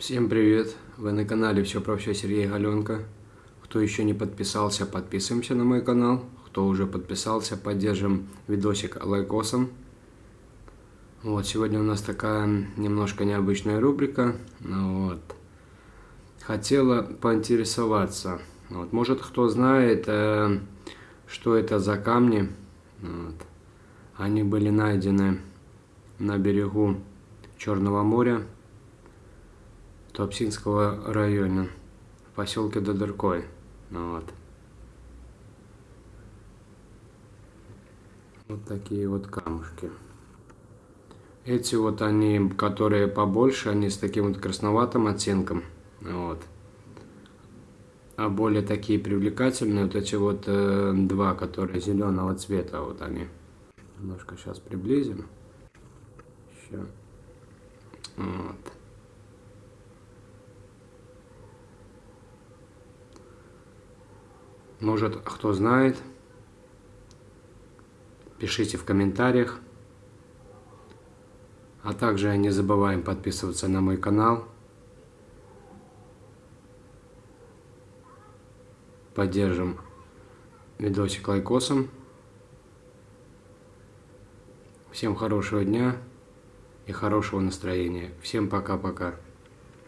Всем привет! Вы на канале Все про все Сергей Галенко. Кто еще не подписался, подписываемся на мой канал. Кто уже подписался, поддержим видосик лайкосом. Вот, сегодня у нас такая немножко необычная рубрика. Ну вот. Хотела поинтересоваться. Вот, может кто знает, э, что это за камни. Вот. Они были найдены на берегу Черного моря, Туапсинского района, в поселке Додоркой. Ну вот. вот такие вот камушки. Эти вот они, которые побольше, они с таким вот красноватым оттенком. Вот. А более такие привлекательные, вот эти вот э, два, которые зеленого цвета, вот они. Немножко сейчас приблизим. Еще. Вот. Может, кто знает, пишите в комментариях. А также не забываем подписываться на мой канал. Поддержим видосик лайкосом. Всем хорошего дня и хорошего настроения. Всем пока-пока.